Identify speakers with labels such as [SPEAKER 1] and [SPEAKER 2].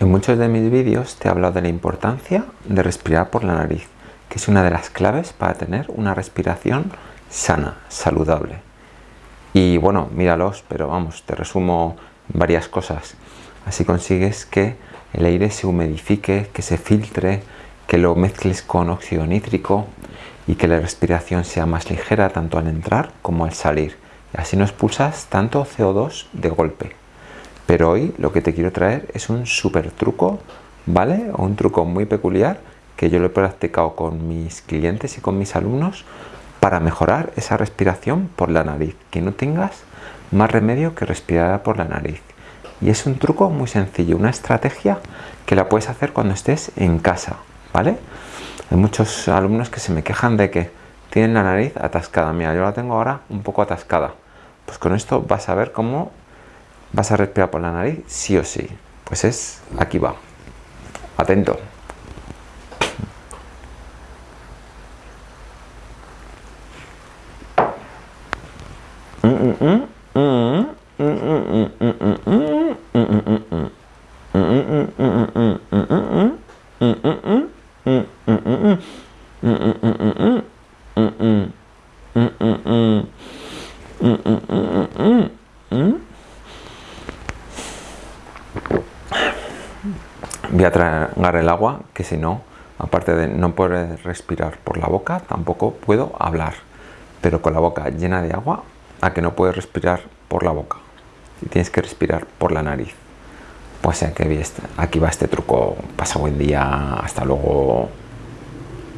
[SPEAKER 1] En muchos de mis vídeos te he hablado de la importancia de respirar por la nariz, que es una de las claves para tener una respiración sana, saludable. Y bueno, míralos, pero vamos, te resumo varias cosas. Así consigues que el aire se humidifique, que se filtre, que lo mezcles con óxido nítrico y que la respiración sea más ligera tanto al entrar como al salir. Y así no expulsas tanto CO2 de golpe. Pero hoy lo que te quiero traer es un súper truco, ¿vale? O un truco muy peculiar que yo lo he practicado con mis clientes y con mis alumnos para mejorar esa respiración por la nariz, que no tengas más remedio que respirar por la nariz. Y es un truco muy sencillo, una estrategia que la puedes hacer cuando estés en casa, ¿vale? Hay muchos alumnos que se me quejan de que tienen la nariz atascada. Mira, yo la tengo ahora un poco atascada. Pues con esto vas a ver cómo vas a respirar por la nariz sí o sí. Pues es, aquí va. Atento. Voy a tragar el agua que si no aparte de no poder respirar por la boca tampoco puedo hablar. Pero con la boca llena de agua a que no puedes respirar por la boca y tienes que respirar por la nariz. Pues aquí va este truco pasa buen día hasta luego